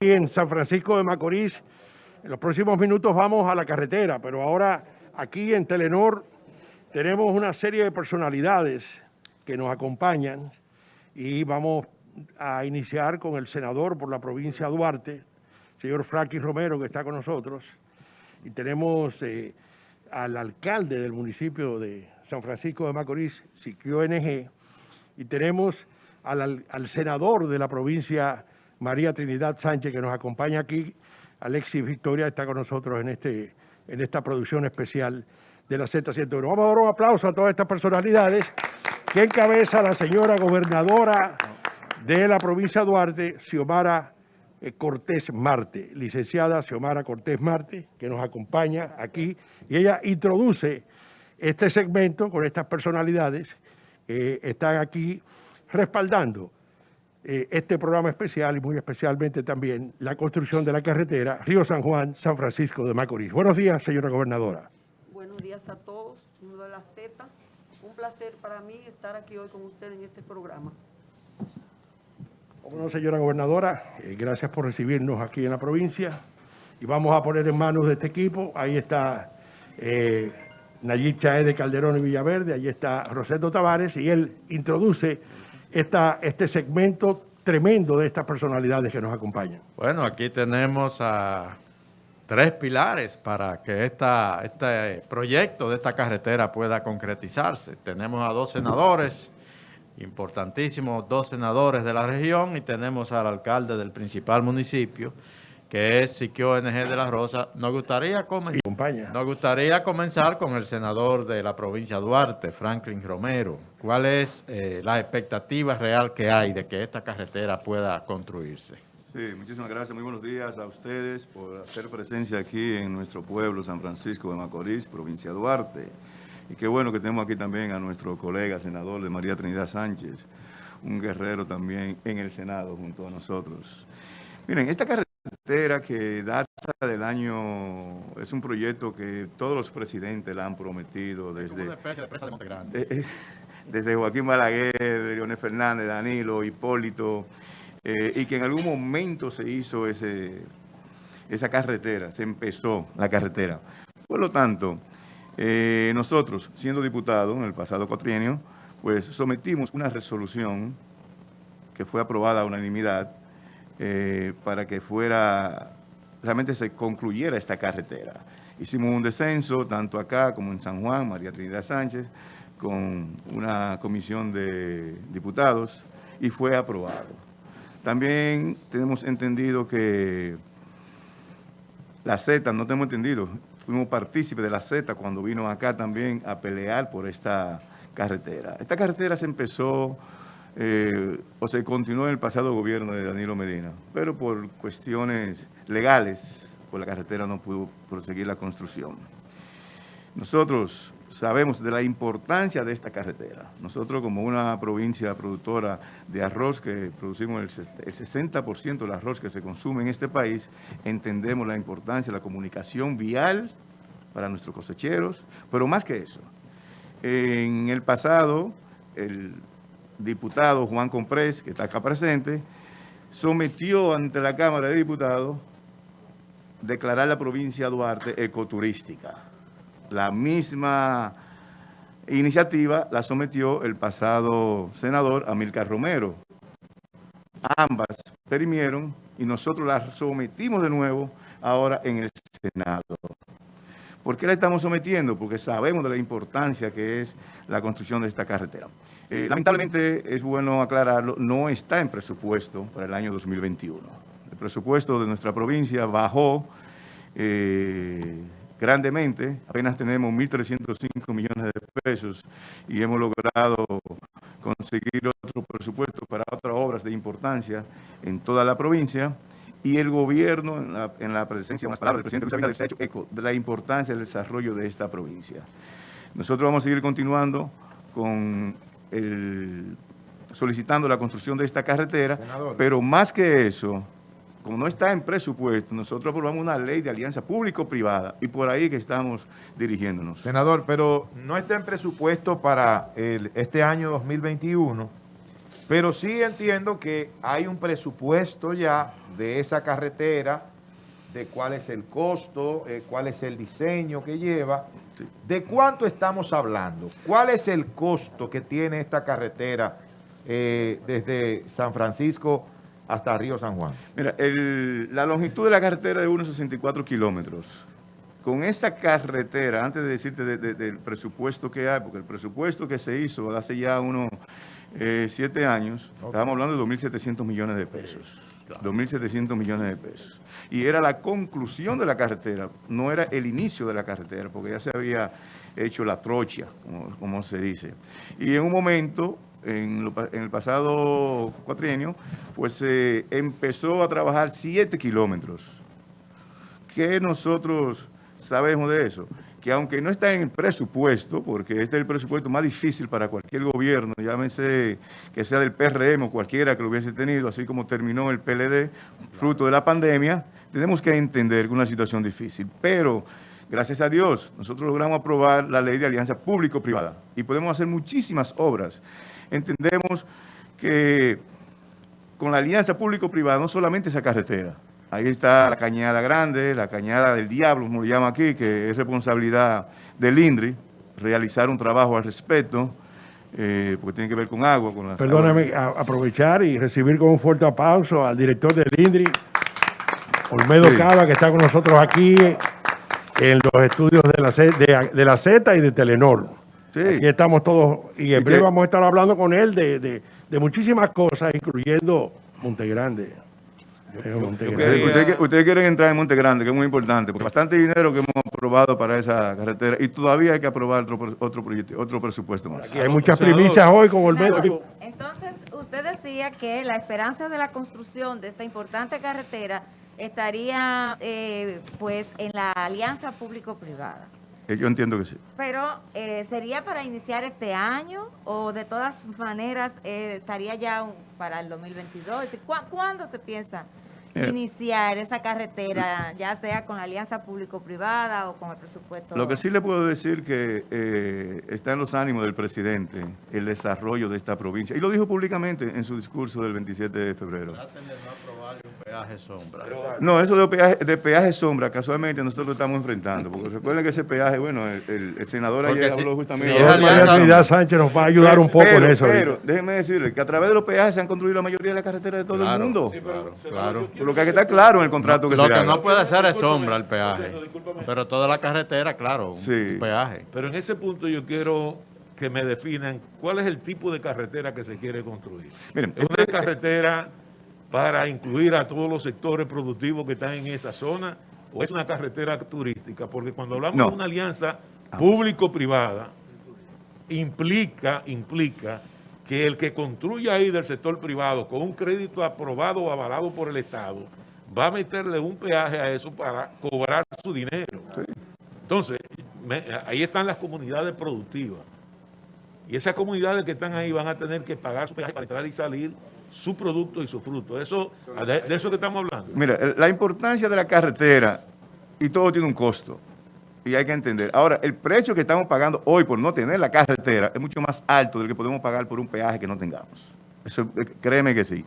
en San Francisco de Macorís. En los próximos minutos vamos a la carretera, pero ahora aquí en Telenor tenemos una serie de personalidades que nos acompañan y vamos a iniciar con el senador por la provincia de Duarte, señor Frankie Romero, que está con nosotros, y tenemos eh, al alcalde del municipio de San Francisco de Macorís, Siquio NG, y tenemos al, al senador de la provincia María Trinidad Sánchez, que nos acompaña aquí. Alexis Victoria está con nosotros en, este, en esta producción especial de la Z101. Vamos a dar un aplauso a todas estas personalidades que encabeza la señora gobernadora de la provincia de Duarte, Xiomara eh, Cortés Marte, licenciada Xiomara Cortés Marte, que nos acompaña aquí, y ella introduce este segmento con estas personalidades que están aquí respaldando eh, este programa especial y muy especialmente también la construcción de la carretera Río San Juan, San Francisco de Macorís. Buenos días, señora gobernadora. Buenos días a todos, de la Z. Un placer para mí estar aquí hoy con usted en este programa. Bueno, señora gobernadora, eh, gracias por recibirnos aquí en la provincia y vamos a poner en manos de este equipo. Ahí está eh, Nayib de Calderón y Villaverde, ahí está Roseto Tavares y él introduce este segmento tremendo de estas personalidades que nos acompañan? Bueno, aquí tenemos a tres pilares para que este proyecto de esta carretera pueda concretizarse. Tenemos a dos senadores, importantísimos dos senadores de la región y tenemos al alcalde del principal municipio, que es Siquio NG de la Rosa. Nos gustaría, comenzar, nos gustaría comenzar con el senador de la provincia de Duarte, Franklin Romero. ¿Cuál es eh, la expectativa real que hay de que esta carretera pueda construirse? Sí, muchísimas gracias. Muy buenos días a ustedes por hacer presencia aquí en nuestro pueblo, San Francisco de Macorís, provincia de Duarte. Y qué bueno que tenemos aquí también a nuestro colega senador de María Trinidad Sánchez, un guerrero también en el Senado junto a nosotros. Miren, esta carretera carretera que data del año, es un proyecto que todos los presidentes la han prometido desde, desde Joaquín Balaguer, Leonel Fernández, Danilo, Hipólito, eh, y que en algún momento se hizo ese, esa carretera, se empezó la carretera. Por lo tanto, eh, nosotros, siendo diputados en el pasado cuatrienio, pues sometimos una resolución que fue aprobada a unanimidad, eh, para que fuera, realmente se concluyera esta carretera. Hicimos un descenso, tanto acá como en San Juan, María Trinidad Sánchez, con una comisión de diputados y fue aprobado. También tenemos entendido que la Z, no tenemos entendido, fuimos partícipes de la Z cuando vino acá también a pelear por esta carretera. Esta carretera se empezó eh, o se continuó en el pasado gobierno de Danilo Medina, pero por cuestiones legales, por la carretera no pudo proseguir la construcción. Nosotros sabemos de la importancia de esta carretera. Nosotros como una provincia productora de arroz, que producimos el 60% del arroz que se consume en este país, entendemos la importancia de la comunicación vial para nuestros cosecheros, pero más que eso. En el pasado, el diputado Juan Comprés, que está acá presente, sometió ante la Cámara de Diputados declarar la provincia de Duarte ecoturística. La misma iniciativa la sometió el pasado senador Amílcar Romero. Ambas perimieron y nosotros las sometimos de nuevo ahora en el Senado. ¿Por qué la estamos sometiendo? Porque sabemos de la importancia que es la construcción de esta carretera. Eh, lamentablemente, es bueno aclararlo, no está en presupuesto para el año 2021. El presupuesto de nuestra provincia bajó eh, grandemente, apenas tenemos 1.305 millones de pesos y hemos logrado conseguir otro presupuesto para otras obras de importancia en toda la provincia y el gobierno, en la, presencia, más palabras del presidente Luis se ha hecho eco de la importancia del desarrollo de esta provincia. Nosotros vamos a seguir continuando con solicitando la construcción de esta carretera, pero más que eso, como no está en presupuesto, nosotros aprobamos una ley de alianza público-privada y por ahí que estamos dirigiéndonos. Senador, pero no está en presupuesto para este año 2021 Pero sí entiendo que hay un presupuesto ya de esa carretera, de cuál es el costo, eh, cuál es el diseño que lleva. ¿De cuánto estamos hablando? ¿Cuál es el costo que tiene esta carretera eh, desde San Francisco hasta Río San Juan? Mira, el- la longitud de la carretera es de unos 64 kilómetros. Con esa carretera, antes de decirte de- de- del presupuesto que hay, porque el presupuesto que se hizo hace ya unos eh, siete años, estábamos hablando de 2.700 millones de pesos. 2.700 millones de pesos. Y era la conclusión de la carretera, no era el inicio de la carretera, porque ya se había hecho la trocha, como, se dice. Y en un momento, en, lo en el pasado cuatrienio, pues se empezó a trabajar 7 kilómetros. ¿Qué nosotros sabemos de eso? Que aunque no está en el presupuesto, porque este es el presupuesto más difícil para cualquier gobierno, llámese que sea del PRM o cualquiera que lo hubiese tenido, así como terminó el PLD, fruto de la pandemia, tenemos que entender que es una situación difícil. Pero, gracias a Dios, nosotros logramos aprobar la ley de alianza público-privada y podemos hacer muchísimas obras. Entendemos que con la alianza público-privada, no solamente esa carretera. Ahí está la Cañada Grande, la Cañada del Diablo, como lo llama aquí, que es responsabilidad del INDRI, realizar un trabajo al respecto, eh, porque tiene que ver con agua, con las Perdóname, a- aprovechar y recibir con un fuerte aplauso al director del INDRI, Olmedo Sí. Cava, que está con nosotros aquí en los estudios de la, Z, de, de la Z y de Telenor. Sí. Aquí estamos todos, y en breve vamos a estar hablando con él de, de- de muchísimas cosas, incluyendo Montegrande. Eh, Montegrande. Ustedes, quieren entrar en Monte Grande, que es muy importante, porque bastante dinero que hemos aprobado para esa carretera y todavía hay que aprobar otro, otro proyecto, otro presupuesto más. Aquí hay muchas primicias hoy con Olmedo. Entonces, usted decía que la esperanza de la construcción de esta importante carretera estaría eh, pues en la alianza público-privada. Eh, Yo entiendo que sí. Pero eh, sería para iniciar este año o de todas maneras eh, estaría ya un- para el 2022. Es decir, ¿cuá- ¿Cuándo se piensa Mira. iniciar esa carretera, ya sea con la alianza público-privada o con el presupuesto? Lo que sí le puedo decir que eh, está en los ánimos del presidente el desarrollo de esta provincia. Y lo dijo públicamente en su discurso del 27 de febrero. Peaje sombra. No, eso de peaje, de peaje sombra, casualmente nosotros lo estamos enfrentando. Porque recuerden que ese peaje, bueno, el, el- el senador Porque ayer si- habló justamente si de María Trinidad Sánchez nos va a ayudar un poco pero, en eso. Pero, ahorita. déjenme decirle que a través de los peajes se han construido la mayoría de las carreteras de todo Claro, el mundo. Claro, claro. Por lo que hay que estar claro en el contrato que Lo se que haga. no puede ser es sombra el peaje. Pero toda la carretera, claro, un, Sí. un peaje. Pero en ese punto yo quiero que me definan cuál es el tipo de carretera que se quiere construir. Miren, ¿Es una carretera para incluir a todos los sectores productivos que están en esa zona o es una carretera turística? Porque cuando hablamos No. de una alianza público-privada, implica, implica que el que construya ahí del sector privado con un crédito aprobado o avalado por el Estado va a meterle un peaje a eso para cobrar su dinero. Entonces, me- ahí están las comunidades productivas. Y esas comunidades que están ahí van a tener que pagar su peaje para entrar y salir su producto y su fruto. Eso, de, de eso que estamos hablando. Mira, la importancia de la carretera, y todo tiene un costo, y hay que entender. Ahora, el precio que estamos pagando hoy por no tener la carretera es mucho más alto del que podemos pagar por un peaje que no tengamos. Eso, eh, créeme que sí.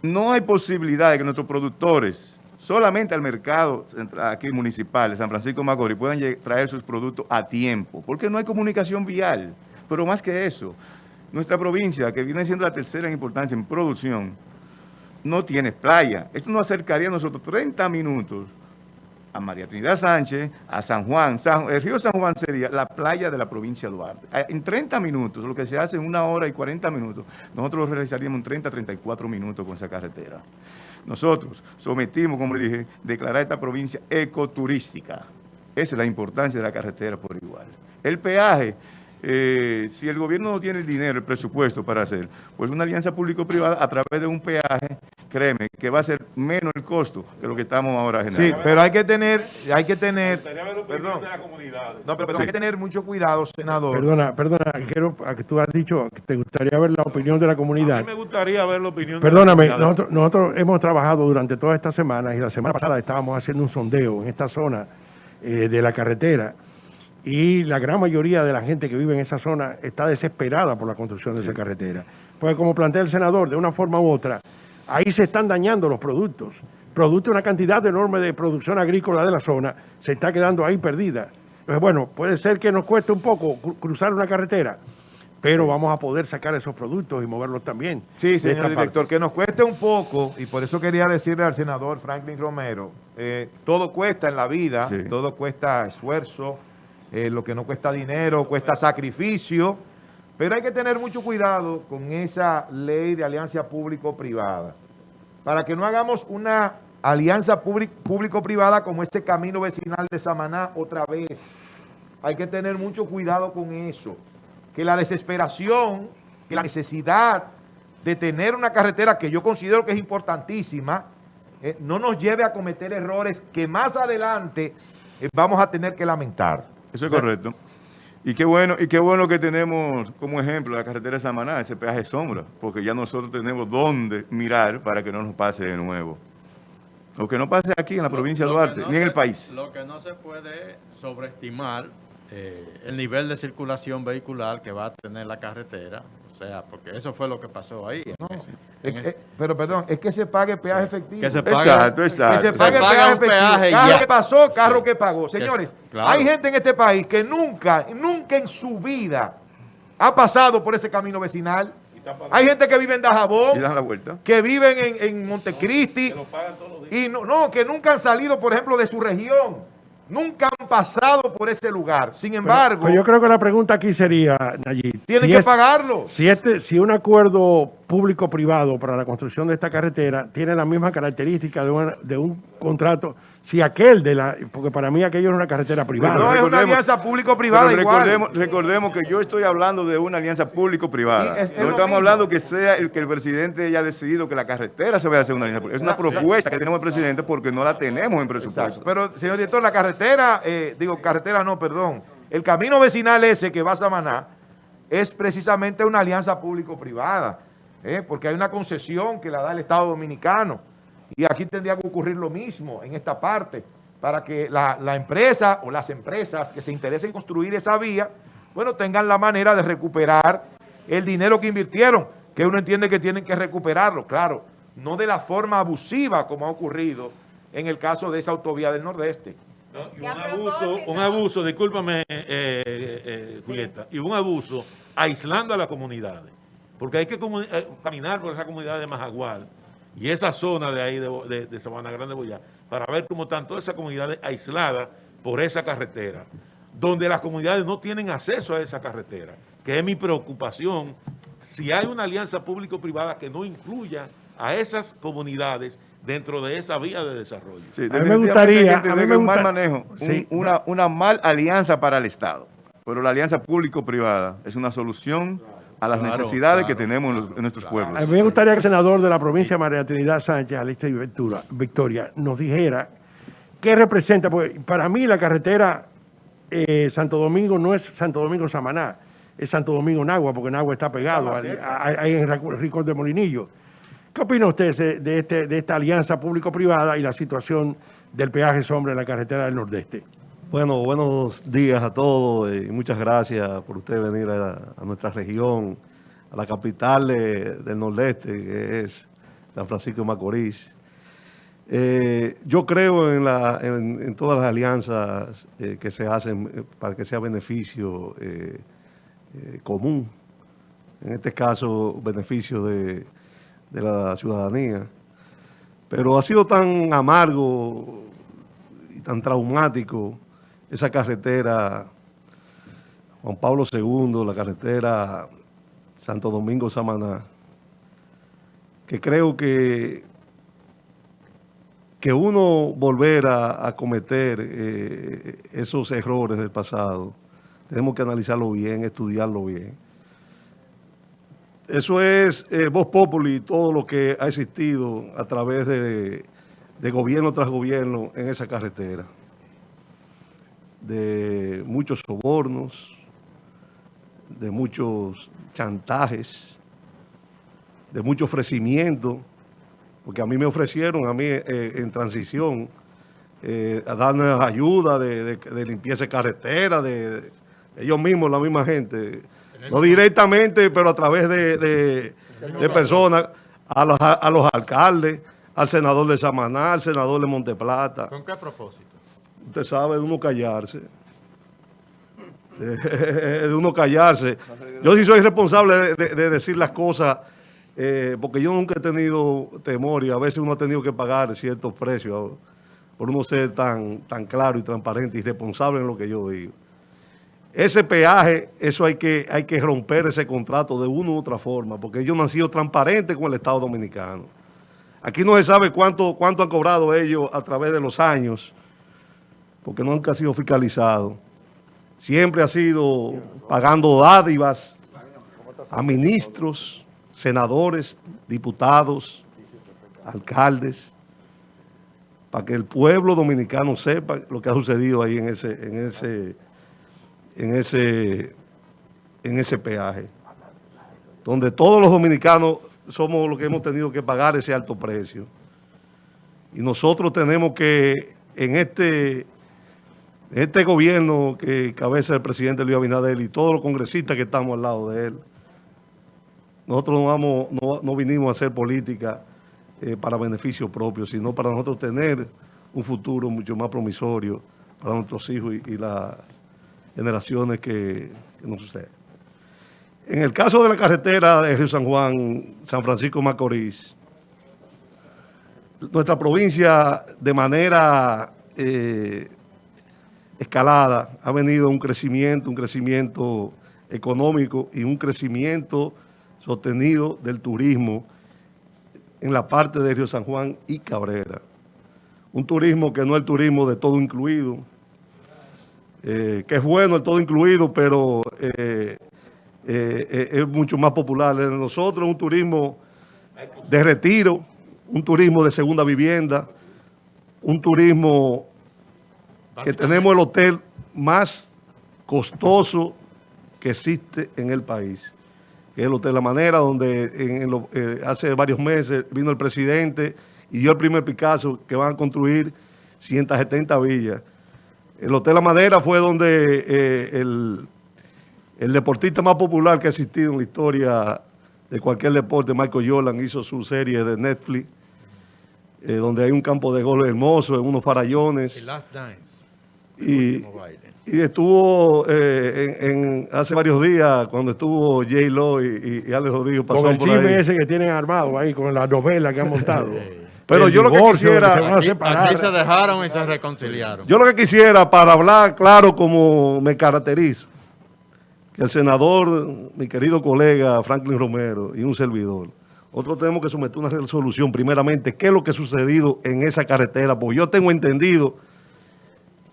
No hay posibilidad de que nuestros productores, solamente al mercado aquí municipal de San Francisco de Macorís, puedan traer sus productos a tiempo, porque no hay comunicación vial. Pero más que eso, nuestra provincia, que viene siendo la tercera en importancia en producción, no tiene playa. Esto nos acercaría a nosotros 30 minutos a María Trinidad Sánchez, a San Juan. El río San Juan sería la playa de la provincia de Duarte. Eh, En 30 minutos, lo que se hace en una hora y 40 minutos, nosotros lo realizaríamos en 30, 34 minutos con esa carretera. Nosotros sometimos, como le dije, declarar esta provincia ecoturística. Esa es la importancia de la carretera por igual. El peaje, eh, si el gobierno no tiene el dinero, el presupuesto para hacer, pues una alianza público-privada a través de un peaje, créeme, que va a ser menos el costo que lo que estamos ahora Sí, generando. pero hay que tener, hay que tener, Perdón. de la comunidad. no, pero, pero hay que tener mucho cuidado, senador. Perdona, perdona, quiero, a que tú has dicho que te gustaría ver la opinión de la A comunidad. mí me gustaría ver la opinión de la Perdóname, comunidad. nosotros, nosotros hemos trabajado durante todas estas semanas y la semana pasada estábamos haciendo un sondeo en esta zona eh, de la carretera y la gran mayoría de la gente que vive en esa zona está desesperada por la construcción de esa carretera. Porque como plantea el senador, de una forma u otra, ahí se están dañando los productos. Producto una cantidad enorme de producción agrícola de la zona, se está quedando ahí perdida. Entonces, bueno, puede ser que nos cueste un poco cru- cruzar una carretera, pero vamos a poder sacar esos productos y moverlos también. Sí, señor director, parte. que nos cueste un poco, y por eso quería decirle al senador Franklin Romero, eh, todo cuesta en la vida, Sí. todo cuesta esfuerzo, eh, lo que no cuesta dinero, cuesta sacrificio, pero hay que tener mucho cuidado con esa ley de alianza público-privada, para que no hagamos una alianza público-privada como este camino vecinal de Samaná otra vez. Hay que tener mucho cuidado con eso, que la desesperación, que la necesidad de tener una carretera que yo considero que es importantísima, eh, no nos lleve a cometer errores que más adelante eh, vamos a tener que lamentar. Eso es correcto. Y qué bueno, y qué bueno que tenemos como ejemplo la carretera de Samaná, ese peaje sombra, porque ya nosotros tenemos dónde mirar para que no nos pase de nuevo. O que no pase aquí en la provincia de Lo Duarte, no ni en el país. Lo que no se puede sobreestimar eh, el nivel de circulación vehicular que va a tener la carretera. O sea, porque eso fue lo que pasó ahí. ese- Eh, ese- eh, pero perdón, es que se pague peaje efectivo. Que se pague- Exacto, exacto. Que se Se pague paga peaje efectivo. peaje carro ya. que pasó, carro Sí. que pagó. Que- Señores, claro. hay gente en este país que nunca, nunca en su vida ha pasado por ese camino vecinal. Hay gente que vive en Y Dajabón, dan la vuelta. que viven en, en Montecristi y no, no, que nunca han salido, por ejemplo, de su región. Nunca han pasado por ese lugar. Sin Pero- embargo, pero yo creo que la pregunta aquí sería, Nayib, tienen si que es- pagarlo. Si, este, si un acuerdo público-privado para la construcción de esta carretera tiene la misma característica de, una- de un contrato, si aquel de la, porque para mí aquello es una carretera privada. No es una recordemos- alianza público-privada recordemos, recordemos que yo estoy hablando de una alianza público-privada. Y es- es no estamos mismo. hablando que sea el que el presidente haya decidido que la carretera se vaya a hacer una alianza pública. Es una propuesta que tenemos el presidente porque no la tenemos en presupuesto. Exacto. Pero, señor director, la carretera, eh, digo, carretera no, perdón. El camino vecinal ese que va a Samaná es precisamente una alianza público-privada, eh, porque hay una concesión que la da el Estado Dominicano. Y aquí tendría que ocurrir lo mismo en esta parte, para que la, la empresa o las empresas que se interesen en construir esa vía, bueno, tengan la manera de recuperar el dinero que invirtieron, que uno entiende que tienen que recuperarlo, claro, no de la forma abusiva como ha ocurrido en el caso de esa autovía del Nordeste. No, y un abuso, un abuso, discúlpame, eh, eh, eh, Julieta, y un abuso aislando a las comunidades. Porque hay que eh, caminar por esa comunidad de Majagual y esa zona de ahí de, de, de Sabana Grande Boyá para ver cómo están todas esas comunidades aisladas por esa carretera, donde las comunidades no tienen acceso a esa carretera, que es mi preocupación. Si hay una alianza público-privada que no incluya a esas comunidades dentro de esa vía de desarrollo. Sí, me definitivamente gustaría- que a mí me un mal gusta- manejo, un- una, una mal alianza para el Estado. Pero la alianza público-privada es una solución a las Claro, necesidades que tenemos en, nuestros pueblos. A mí me gustaría que el senador de la provincia, María Trinidad Sánchez, y Ventura, Victoria, nos dijera qué representa, porque para mí la carretera eh, Santo Domingo no es Santo Domingo Samaná, es Santo Domingo Nagua, porque Nagua está pegado ahí en Rincón de Molinillo. ¿Qué opina usted de, de este, de esta alianza público-privada y la situación del peaje sombra en la carretera del Nordeste? Bueno, buenos días a todos y muchas gracias por usted venir a, nuestra región, a la capital de- del Nordeste, que es San Francisco de Macorís. Eh, yo creo en, la- en- todas las alianzas eh, que se hacen eh, para que sea beneficio eh, eh, común, en este caso beneficio de la ciudadanía. Pero ha sido tan amargo y tan traumático esa carretera Juan Pablo II, la carretera Santo Domingo Samaná, que creo que, que uno volver a, a cometer eh, esos errores del pasado, tenemos que analizarlo bien, estudiarlo bien. Eso es eh, Voz Populi, todo lo que ha existido a través de, de gobierno tras gobierno en esa carretera. De muchos sobornos, de muchos chantajes, de mucho ofrecimiento, porque a mí me ofrecieron, a mí eh, en transición, eh, a darnos ayuda de, de- de limpieza de carretera, de, de ellos mismos, la misma gente. No directamente, pero a través de personas, a los, a los alcaldes, al senador de Samaná, al senador de Monteplata. ¿Con qué propósito? Usted sabe, de uno callarse. De uno callarse. Yo sí soy responsable de decir las cosas, eh, porque yo nunca he tenido temor y a veces uno ha tenido que pagar ciertos precios por uno ser tan, tan claro y transparente y responsable en lo que yo digo. Ese peaje, eso hay que, hay que romper ese contrato de una u otra forma, porque ellos no han sido transparentes con el Estado Dominicano. Aquí no se sabe cuánto, cuánto han cobrado ellos a través de los años, porque nunca ha sido fiscalizado. Siempre ha sido pagando dádivas a ministros, senadores, diputados, alcaldes, para que el pueblo dominicano sepa lo que ha sucedido ahí en ese, en ese, en ese, en ese peaje, donde todos los dominicanos somos los que hemos tenido que pagar ese alto precio. Y nosotros tenemos que, en este, este gobierno que cabeza el presidente Luis Abinader y todos los congresistas que estamos al lado de él, nosotros no, vamos, no, no vinimos a hacer política eh, para beneficio propio, sino para nosotros tener un futuro mucho más promisorio para nuestros hijos y, las generaciones que, nos suceden. En el caso de la carretera de Río San Juan, San Francisco Macorís, nuestra provincia de manera eh, escalada ha venido un crecimiento, un crecimiento económico y un crecimiento sostenido del turismo en la parte de Río San Juan y Cabrera. Un turismo que no es el turismo de todo incluido, eh, que es bueno el todo incluido, pero eh, eh, es mucho más popular. De nosotros un turismo de retiro, un turismo de segunda vivienda, un turismo que tenemos el hotel más costoso que existe en el país, que es el Hotel La Manera, donde en- en lo- eh, hace varios meses vino el presidente y dio el primer Picasso que van a construir 170 villas. El Hotel La Madera fue donde eh, el, el deportista más popular que ha existido en la historia de cualquier deporte, Michael Jordan, hizo su serie de Netflix, eh, donde hay un campo de golf hermoso, en unos farallones. El Last Dance. Y, estuvo eh, en, en- hace varios días, cuando estuvo J. Lo y, y, y Alex Rodríguez Con pasaron el por chisme ahí. ese que tienen armado ahí, con la novela que han montado. Pero El yo lo que quisiera- se van a Aquí, separar. aquí se dejaron y se reconciliaron. Yo lo que quisiera, para hablar claro como me caracterizo, que el senador, mi querido colega Franklin Romero y un servidor, nosotros tenemos que someter una resolución primeramente, qué es lo que ha sucedido en esa carretera, porque yo tengo entendido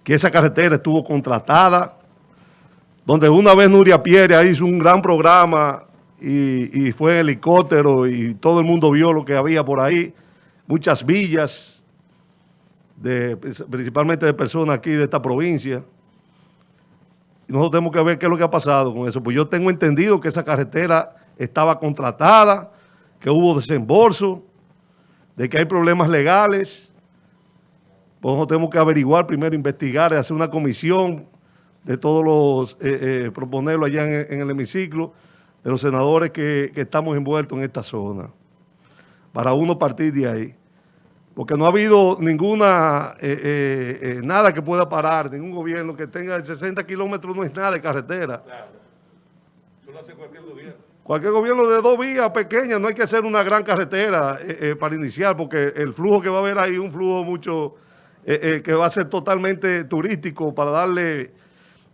que esa carretera estuvo contratada, donde una vez Nuria Pierre hizo un gran programa y, y fue en helicóptero y todo el mundo vio lo que había por ahí, muchas villas, de, principalmente de personas aquí de esta provincia. Y nosotros tenemos que ver qué es lo que ha pasado con eso. Pues yo tengo entendido que esa carretera estaba contratada, que hubo desembolso, de que hay problemas legales. Nosotros tenemos que averiguar, primero investigar, hacer una comisión de todos los, eh, eh, proponerlo allá en, en el hemiciclo, de los senadores que, que estamos envueltos en esta zona, para uno partir de ahí. Porque no ha habido ninguna, eh, eh, eh, nada que pueda parar, ningún gobierno que tenga 60 kilómetros no es nada de carretera. Cualquier gobierno. De dos vías pequeñas, no hay que hacer una gran carretera para iniciar, porque el flujo que va a haber ahí es un flujo mucho, eh, eh, que va a ser totalmente turístico para darle,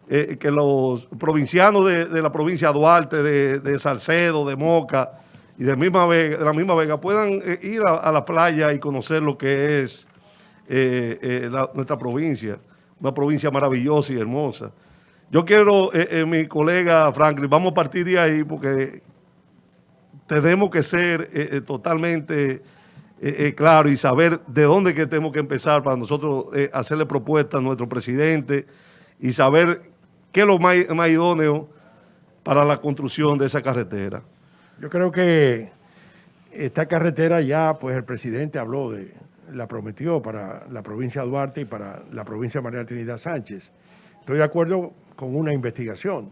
eh, que los provincianos de, la provincia de Duarte, de, Salcedo, de Moca y de, la misma Vega puedan ir a, la playa y conocer lo que es nuestra provincia, una provincia maravillosa y hermosa. Yo quiero, mi colega Franklin, vamos a partir de ahí porque tenemos que ser totalmente eh, eh, claros y saber de dónde que tenemos que empezar para nosotros eh, hacerle propuestas a nuestro presidente y saber qué es lo más, más idóneo para la construcción de esa carretera. Yo creo que esta carretera ya, pues el presidente habló de, la prometió para la provincia de Duarte y para la provincia de María Trinidad Sánchez. Estoy de acuerdo con una investigación,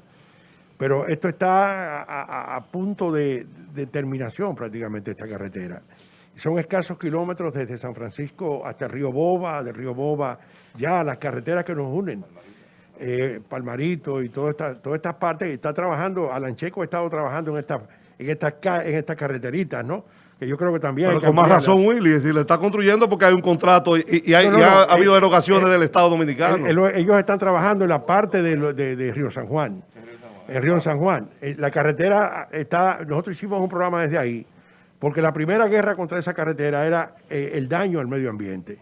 Pero esto está a punto de, de terminación prácticamente esta carretera. Son escasos kilómetros desde San Francisco hasta río Boba, del río Boba, ya las carreteras que nos unen. eh, Palmarito y todas estas todas estas partes, y está trabajando, Alan Checo ha estado trabajando en estas en estas ca- en estas carreteritas, ¿no? Que yo creo que también Pero con más razón, Willy, si le está construyendo porque hay un contrato y, y hay- No, no, y ha, no, ha habido eh, erogaciones eh, del Estado Dominicano. El- el- ellos están trabajando en la parte de, de- de Río San Juan, en Río San Juan. La carretera está, nosotros hicimos un programa desde ahí, porque la primera guerra contra esa carretera era eh, el daño al medio ambiente.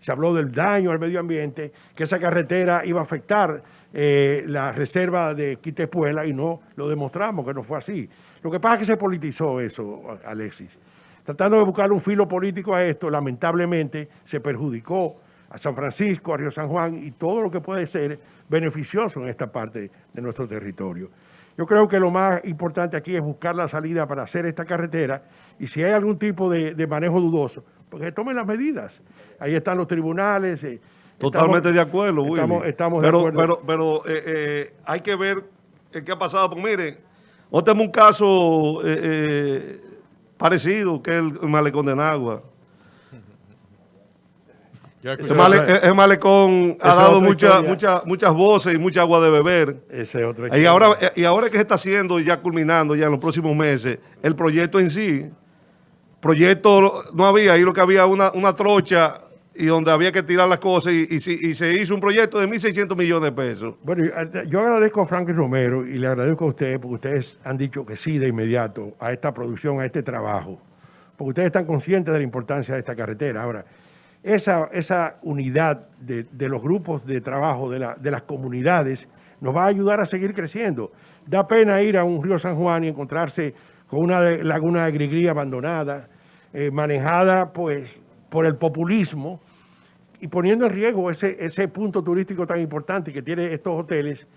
Se habló del daño al medio ambiente, que esa carretera iba a afectar eh, la reserva de Quitepuela y no lo demostramos que no fue así. Lo que pasa es que se politizó eso, Alexis. Tratando de buscar un filo político a esto, lamentablemente se perjudicó a San Francisco, a Río San Juan y todo lo que puede ser beneficioso en esta parte de nuestro territorio. Yo creo que lo más importante aquí es buscar la salida para hacer esta carretera y si hay algún tipo de, de manejo dudoso, pues que tomen las medidas. Ahí están los tribunales. eh, Totalmente estamos- de acuerdo, Willy. Estamos, estamos pero, de acuerdo. Pero, pero eh, eh, hay que ver qué ha pasado. Pues miren, hoy tenemos un caso eh, parecido, que es el malecón de Nagua. Ese, male- ese malecón ha dado mucha, mucha- muchas voces y mucha agua de beber. Y ahora, y ahora que se está haciendo, ya culminando ya en los próximos meses, el proyecto en sí, proyecto no había, ahí lo que había una, una trocha y donde había que tirar las cosas y, y y se hizo un proyecto de 1.600 millones de pesos. Bueno, yo- yo agradezco a Franklin Romero y le agradezco a ustedes porque ustedes han dicho que sí de inmediato a esta producción, a este trabajo, porque ustedes están conscientes de la importancia de esta carretera. Ahora, esa, esa unidad de, de los grupos de trabajo de, la- de las comunidades nos va a ayudar a seguir creciendo. Da pena ir a un río San Juan y encontrarse con una laguna de grigrí abandonada, eh, manejada pues por el populismo, y poniendo en riesgo ese, ese punto turístico tan importante que tiene estos hoteles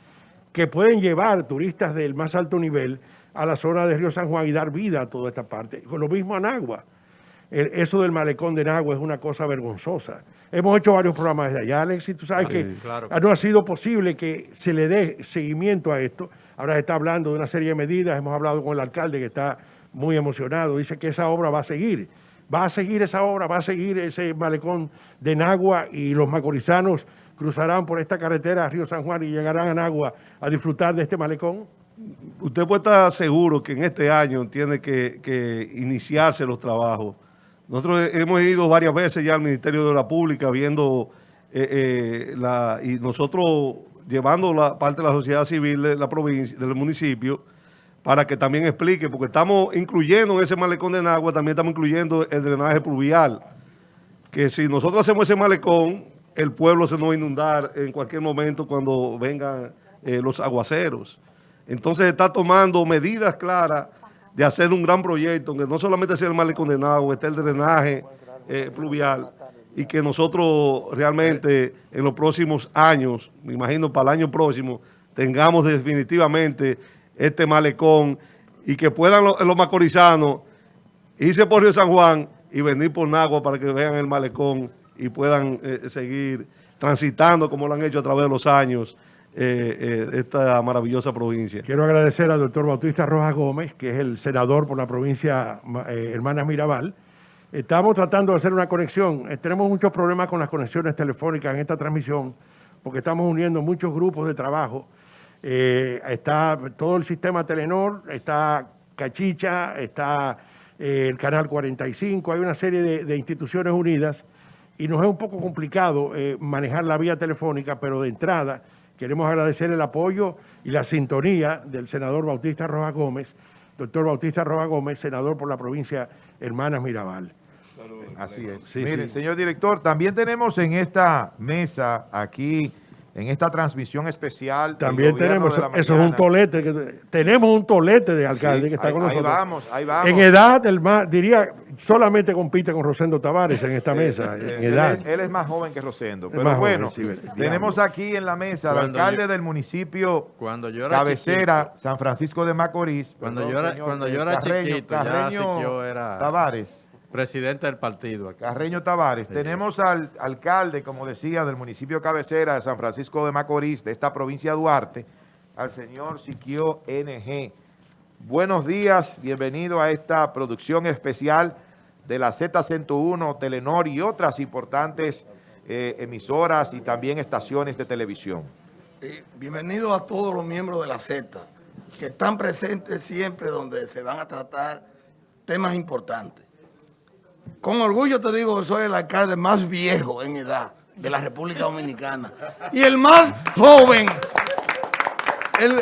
que pueden llevar turistas del más alto nivel a la zona de Río San Juan y dar vida a toda esta parte. Con lo mismo a Nagua. El- eso del malecón de Nagua es una cosa vergonzosa. Hemos hecho varios programas desde allá, Alex, y tú sabes que claro. no ha sido posible que se le dé seguimiento a esto. Ahora se está hablando de una serie de medidas, hemos hablado con el alcalde que está muy emocionado, dice que esa obra va a seguir. Va a seguir esa obra, va a seguir ese malecón de Nagua y los macorizanos cruzarán por esta carretera a Río San Juan y llegarán a Nagua a disfrutar de este malecón. Usted puede estar seguro que en este año tiene que, que iniciarse los trabajos. Nosotros hemos ido varias veces ya al Ministerio de Obras Pública viendo eh, eh, la, y nosotros llevando la parte de la sociedad civil de la provincia, del municipio, para que también explique, porque estamos incluyendo en ese malecón de Nagua, también estamos incluyendo el drenaje pluvial, que si nosotros hacemos ese malecón, el pueblo se nos va a inundar en cualquier momento cuando vengan eh, los aguaceros. Entonces está tomando medidas claras de hacer un gran proyecto, que no solamente sea el malecón de Nagua, esté el drenaje eh, pluvial, y que nosotros realmente en los próximos años, me imagino para el año próximo, tengamos definitivamente este malecón y que puedan los, los macorizanos irse por Río San Juan y venir por Nagua para que vean el malecón y puedan eh, seguir transitando como lo han hecho a través de los años eh, eh, esta maravillosa provincia. Quiero agradecer al doctor Bautista Rojas Gómez, que es el senador por la provincia eh, Hermanas Mirabal. Estamos tratando de hacer una conexión. Tenemos muchos problemas con las conexiones telefónicas en esta transmisión, porque estamos uniendo muchos grupos de trabajo. Está todo el sistema Telenor, está Cachicha, está el Canal 45, hay una serie de, instituciones unidas y nos es un poco complicado manejar la vía telefónica, pero de entrada queremos agradecer el apoyo y la sintonía del senador Bautista Rojas Gómez, doctor Bautista Rojas Gómez, senador por la provincia Hermanas Mirabal. Así es. Sí, Mire, sí. señor director, también tenemos en esta mesa, aquí, en esta transmisión especial. También tenemos, de la eso, eso es un tolete, que, tenemos un tolete de alcalde Sí, que está ahí- con ahí nosotros. vamos, ahí vamos. En edad, el más, diría, solamente compite con Rosendo Tavares en esta mesa, Eh, en él, edad. es, él es más joven que Rosendo. Pero más joven, bueno, sí, tenemos diablo. aquí en la mesa al alcalde yo- del municipio Cuando yo era cabecera, chiquito, San Francisco de Macorís. Cuando perdón, yo era- señor, cuando eh, yo era Carreño- chiquito, ya Carreño era- Tavares. Presidente del partido. Carreño Tavares. Tenemos al alcalde, como decía, del municipio cabecera de San Francisco de Macorís, de esta provincia de Duarte, al señor Siquio NG. Buenos días, bienvenido a esta producción especial de la Z101, Telenor y otras importantes eh, emisoras y también estaciones de televisión. Eh, bienvenido a todos los miembros de la Z, que están presentes siempre donde se van a tratar temas importantes. Con orgullo te digo que soy el alcalde más viejo en edad de la República Dominicana y el más joven, el-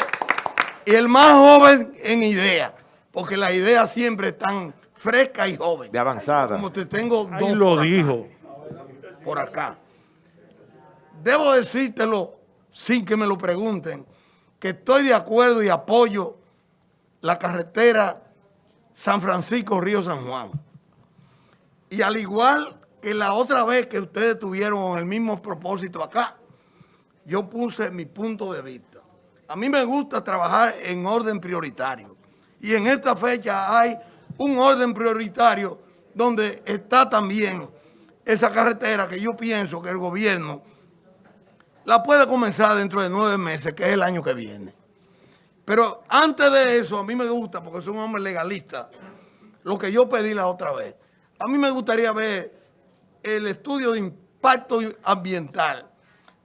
y el más joven en idea, porque las ideas siempre están frescas y jóvenes. De avanzada. Como te tengo dos Ahí lo por acá dijo. por acá. Debo decírtelo sin que me lo pregunten, que estoy de acuerdo y apoyo la carretera San Francisco-Río San Juan. Y al igual que la otra vez que ustedes tuvieron el mismo propósito acá, yo puse mi punto de vista. A mí me gusta trabajar en orden prioritario. Y en esta fecha hay un orden prioritario donde está también esa carretera que yo pienso que el gobierno la puede comenzar dentro de nueve meses, que es el año que viene. Pero antes de eso, a mí me gusta, porque soy un hombre legalista, lo que yo pedí la otra vez. A mí me gustaría ver el estudio de impacto ambiental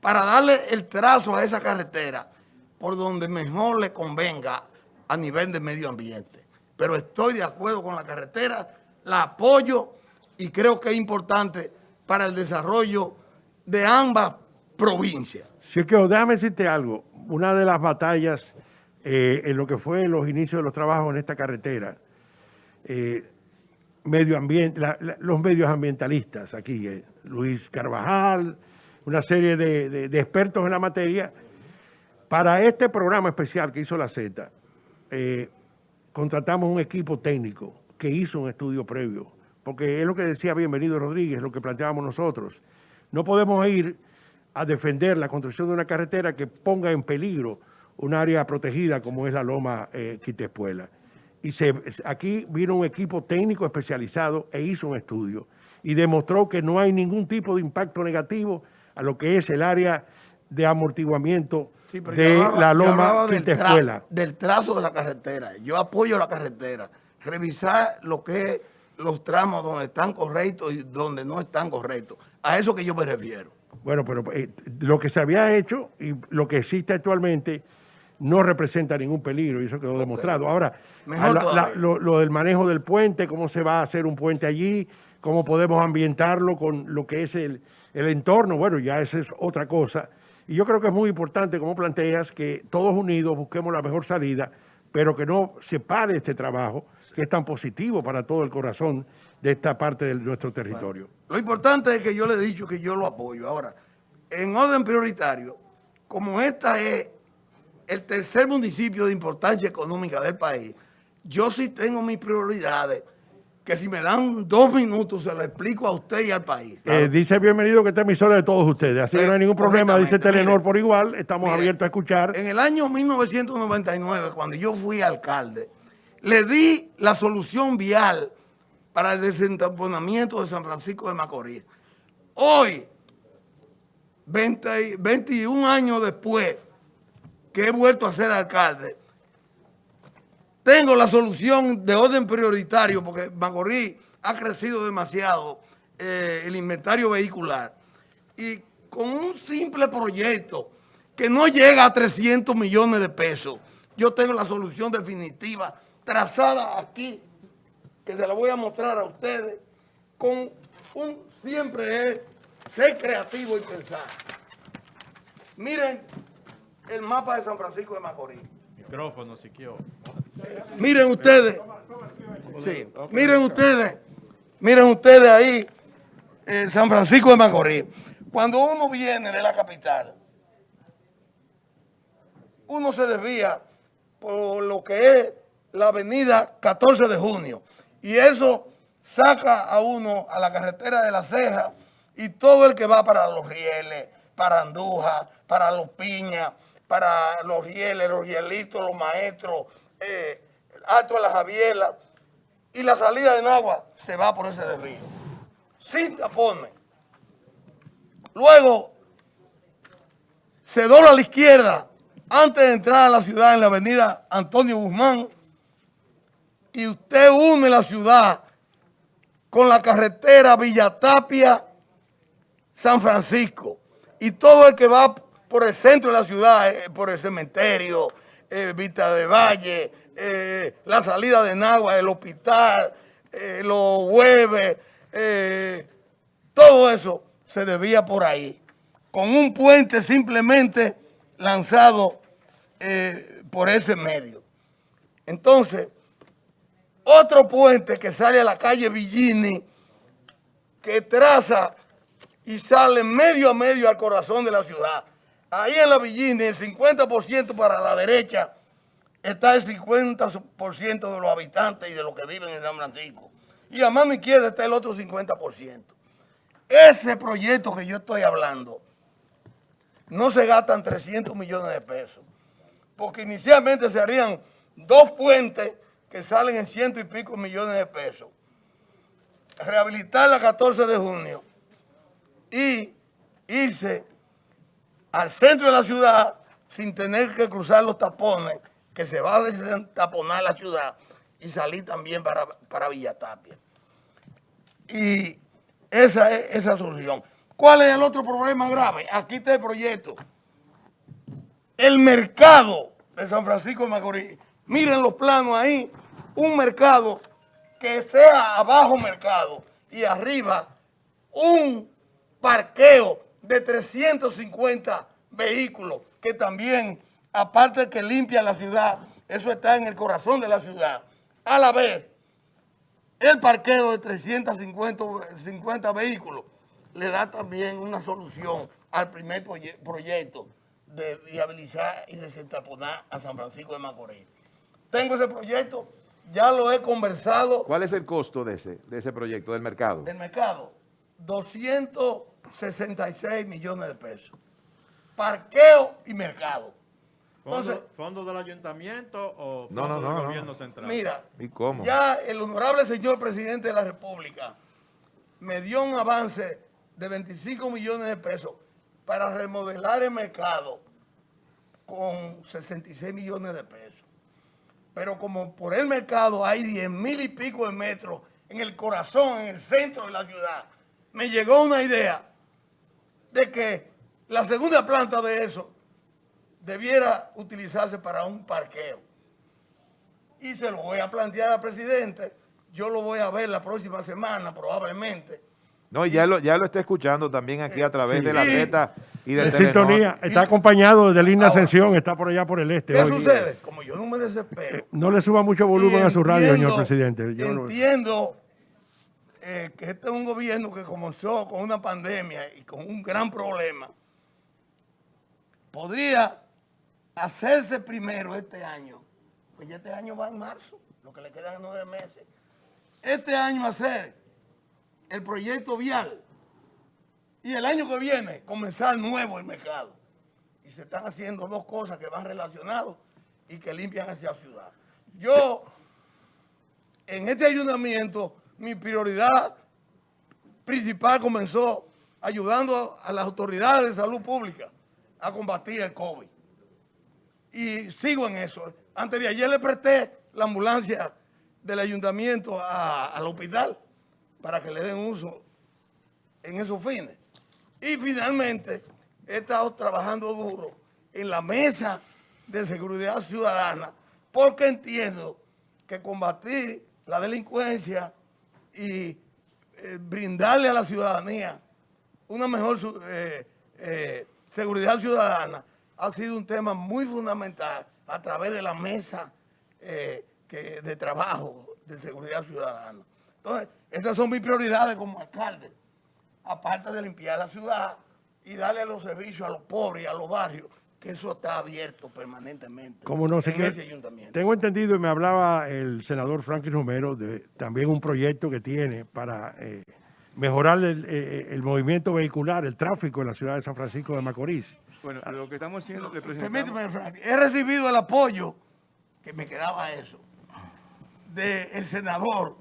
para darle el trazo a esa carretera por donde mejor le convenga a nivel de medio ambiente. Pero estoy de acuerdo con la carretera, la apoyo y creo que es importante para el desarrollo de ambas provincias. Es que déjame decirte algo, una de las batallas eh, en lo que fue los inicios de los trabajos en esta carretera, eh, medio ambiente, la- los medios ambientalistas aquí, eh, Luis Carvajal, una serie de, de- de expertos en la materia, para este programa especial que hizo la Z, eh, contratamos un equipo técnico que hizo un estudio previo, porque es lo que decía Bienvenido Rodríguez, lo que planteábamos nosotros. No podemos ir a defender la construcción de una carretera que ponga en peligro un área protegida como es la Loma eh, Quitespuela. Y se, aquí vino un equipo técnico especializado e hizo un estudio y demostró que no hay ningún tipo de impacto negativo a lo que es el área de amortiguamiento Sí, de hablaba- la Loma del, tra- del trazo de la carretera. Yo apoyo la carretera. Revisar lo que es los tramos donde están correctos y donde no están correctos. A eso que yo me refiero. Bueno, pero eh, lo que se había hecho y lo que existe actualmente no representa ningún peligro y eso quedó demostrado. Ahora, la- la- lo del manejo del puente, cómo se va a hacer un puente allí, cómo podemos ambientarlo con lo que es el, el entorno, bueno, ya esa es otra cosa. Y yo creo que es muy importante, como planteas, que todos unidos busquemos la mejor salida, pero que no se pare este trabajo, que es tan positivo para todo el corazón de esta parte de nuestro territorio. Lo importante es que yo le he dicho que yo lo apoyo. Ahora, en orden prioritario, como esta es el tercer municipio de importancia económica del país, yo sí tengo mis prioridades, que si me dan dos minutos se lo explico a usted y al país. Eh, dice bienvenido que esta emisora es de todos ustedes, así que no hay ningún problema, dice Telenor mire. por igual, estamos Mire, abiertos a escuchar. En el año 1999, cuando yo fui alcalde, le di la solución vial para el desentamponamiento de San Francisco de Macorís. Hoy, 20 21 años después que he vuelto a ser alcalde, tengo la solución de orden prioritario porque Macorís ha crecido demasiado eh, el inventario vehicular y con un simple proyecto que no llega a 300 millones de pesos, yo tengo la solución definitiva trazada aquí, que se la voy a mostrar a ustedes, con un siempre es ser creativo y pensar. Miren el mapa de San Francisco de Macorís. Micrófono, Siquio. Miren ustedes, sí, miren ustedes, miren ustedes ahí, en San Francisco de Macorís. Cuando uno viene de la capital, uno se desvía por lo que es la avenida 14 de junio. Y eso saca a uno a la carretera de la ceja y todo el que va para los rieles, para Andújar, para los piñas, para los rieles, los rielitos, los maestros, eh, el Alto de la Javiela. Y la salida de Nagua se va por ese desvío. Sin tapones. Luego se dobla a la izquierda antes de entrar a la ciudad en la avenida Antonio Guzmán, y usted une la ciudad con la carretera Villatapia, San Francisco, y todo el que va por el centro de la ciudad, eh, por el cementerio, eh, Vista de Valle, eh, la salida de Nagua, el hospital, los hueves, todo eso se debía por ahí, con un puente simplemente lanzado por ese medio. Entonces, otro puente que sale a la calle Villini, que traza y sale medio a medio al corazón de la ciudad. Ahí en la Villini, el 50% para la derecha, está el 50% de los habitantes y de los que viven en San Francisco. Y a mano izquierda está el otro 50%. Ese proyecto que yo estoy hablando, no se gastan 300 millones de pesos. Porque inicialmente se harían dos puentes que salen en ciento y pico millones de pesos. Rehabilitar la 14 de junio y irse al centro de la ciudad sin tener que cruzar los tapones, que se va a destaponar la ciudad y salir también para, para Villatapia. Y esa es esa solución. ¿Cuál es el otro problema grave? Aquí está el proyecto. El mercado de San Francisco de Macorís. Miren los planos ahí. Un mercado que sea abajo mercado y arriba un parqueo de 350 vehículos que también, aparte de que limpia la ciudad, eso está en el corazón de la ciudad. A la vez, el parqueo de 350 50 vehículos le da también una solución al primer proye- proyecto de viabilizar y desentaponar a San Francisco de Macorís. Tengo ese proyecto, ya lo he conversado ¿Cuál es el costo de ese, de ese proyecto del mercado? del mercado, 266 millones de pesos. Parqueo y mercado. Entonces, ¿Fondo, fondo del ayuntamiento o fondo no, no, del no. gobierno central? mira, ¿Y cómo? ya el honorable señor presidente de la República me dio un avance de 25 millones de pesos para remodelar el mercado con 66 millones de pesos. Pero como por el mercado hay 10 mil y pico de metros en el corazón, en el centro de la ciudad, me llegó una idea de que la segunda planta de eso debiera utilizarse para un parqueo. Y se lo voy a plantear al presidente. Yo lo voy a ver la próxima semana, probablemente. No, y ya lo, ya lo está escuchando también aquí a través de la. Z y de sintonía, está acompañado de Linda Ahora, Ascensión, está por allá por el este. ¿Qué hoy. sucede? Como yo no me desespero. No le suba mucho volumen a su radio, señor presidente. Yo entiendo eh, que este es un gobierno que comenzó con una pandemia y con un gran problema. Podría hacerse primero este año, pues ya este año va en marzo, lo que le quedan nueve meses. Este año hacer el proyecto vial y el año que viene comenzar nuevo el mercado. Y se están haciendo dos cosas que van relacionadas y que limpian hacia la ciudad. Yo, en este ayuntamiento, mi prioridad principal comenzó ayudando a las autoridades de salud pública a combatir el COVID. Y sigo en eso. Antes de ayer le presté la ambulancia del ayuntamiento al hospital para que le den uso en esos fines. Y finalmente he estado trabajando duro en la mesa de seguridad ciudadana porque entiendo que combatir la delincuencia y eh, brindarle a la ciudadanía una mejor eh, eh, seguridad ciudadana ha sido un tema muy fundamental a través de la mesa de trabajo de seguridad ciudadana. Entonces, esas son mis prioridades como alcalde aparte de limpiar la ciudad y darle los servicios a los pobres y a los barrios, que eso está abierto permanentemente Como no sé en qué. ese ayuntamiento. Tengo entendido y me hablaba el senador Franklin Romero de también un proyecto que tiene para eh, mejorar el, eh, el movimiento vehicular, el tráfico en la ciudad de San Francisco de Macorís. Bueno, lo que estamos haciendo, le. Permíteme, Frank, he recibido el apoyo, que me quedaba eso, del senador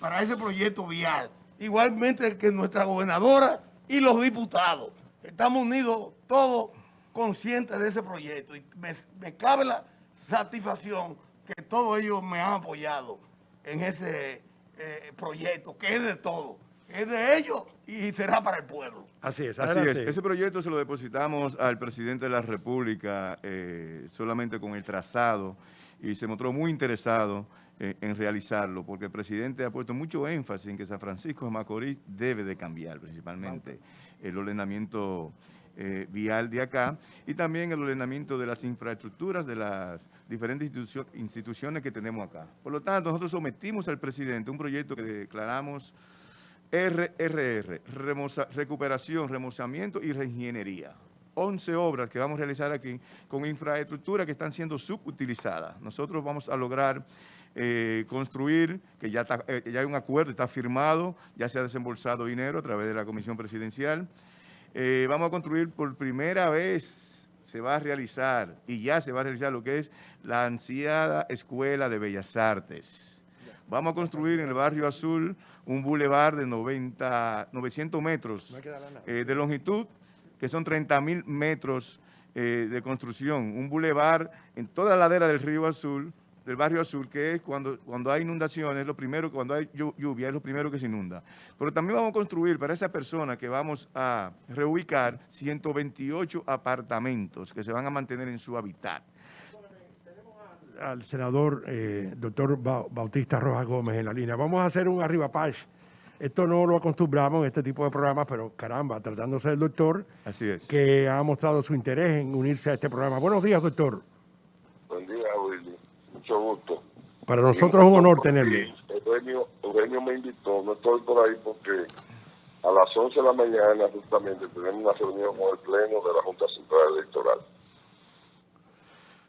para ese proyecto vial, igualmente que nuestra gobernadora y los diputados. Estamos unidos todos conscientes de ese proyecto y me, me cabe la satisfacción que todos ellos me han apoyado en ese eh, proyecto, que es de todo, es de ellos y será para el pueblo. Así es, Así es. Ese proyecto se lo depositamos al presidente de la República eh, solamente con el trazado y se mostró muy interesado eh, en realizarlo porque el presidente ha puesto mucho énfasis en que San Francisco de Macorís debe de cambiar principalmente el ordenamiento eh, vial de acá y también el ordenamiento de las infraestructuras de las diferentes institucio- instituciones que tenemos acá. Por lo tanto, nosotros sometimos al presidente un proyecto que declaramos RRR, recuperación, remozamiento y reingeniería. 11 obras que vamos a realizar aquí con infraestructura que están siendo subutilizadas. Nosotros vamos a lograr eh, construir, que ya, está, eh, ya hay un acuerdo, está firmado, ya se ha desembolsado dinero a través de la Comisión Presidencial. Eh, vamos a construir por primera vez, se va a realizar, y ya se va a realizar lo que es la ansiada Escuela de Bellas Artes. Vamos a construir en el barrio Azul un bulevar de 90, 900 metros eh, de longitud, que son 30 mil metros eh, de construcción. Un bulevar en toda la ladera del río Azul, del barrio Azul, que es cuando, cuando hay inundaciones, lo primero, cuando hay llu- lluvia, es lo primero que se inunda. Pero también vamos a construir para esa persona que vamos a reubicar 128 apartamentos que se van a mantener en su hábitat. al senador eh, doctor Ba- Bautista Rojas Gómez en la línea. Vamos a hacer un arriba paz. Esto no lo acostumbramos en este tipo de programas, pero caramba, tratándose del doctor Así es. que ha mostrado su interés en unirse a este programa. Buenos días, doctor. Buen día, Willy. Mucho gusto. Para nosotros es un honor tenerle. Eugenio, Eugenio me invitó, no estoy por ahí porque a las 11 de la mañana justamente tenemos una reunión con el Pleno de la Junta Central Electoral.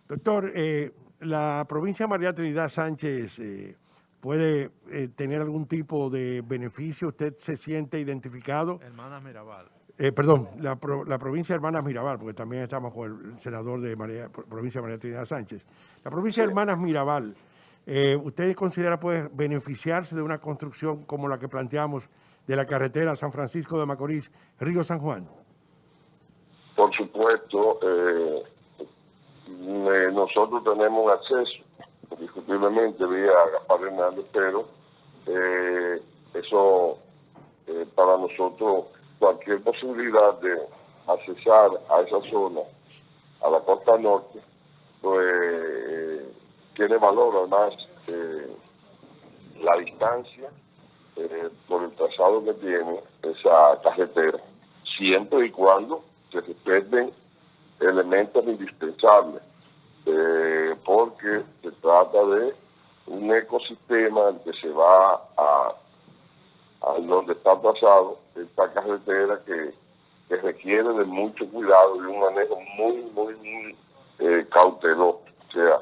Doctor, eh, la provincia de María Trinidad Sánchez eh, puede eh, tener algún tipo de beneficio. ¿Usted se siente identificado? Hermanas Mirabal. Eh, perdón, la, pro- la provincia de Hermanas Mirabal, porque también estamos con el senador de María, pro- provincia de María Trinidad Sánchez. La provincia de Hermanas Mirabal, eh, ¿usted considera puede beneficiarse de una construcción como la que planteamos de la carretera San Francisco de Macorís, Río San Juan? Por supuesto, eh, eh, nosotros tenemos acceso, indiscutiblemente, vía Gaspar Hernández, pero eh, eso eh, para nosotros, cualquier posibilidad de accesar a esa zona, a la costa norte, pues tiene valor, además, eh, la distancia eh, por el trazado que tiene esa carretera, siempre y cuando se respeten elementos indispensables, eh, porque se trata de un ecosistema que se va a, a donde está trazado esta carretera que, requiere de mucho cuidado y un manejo muy, muy, muy eh, cauteloso, o sea,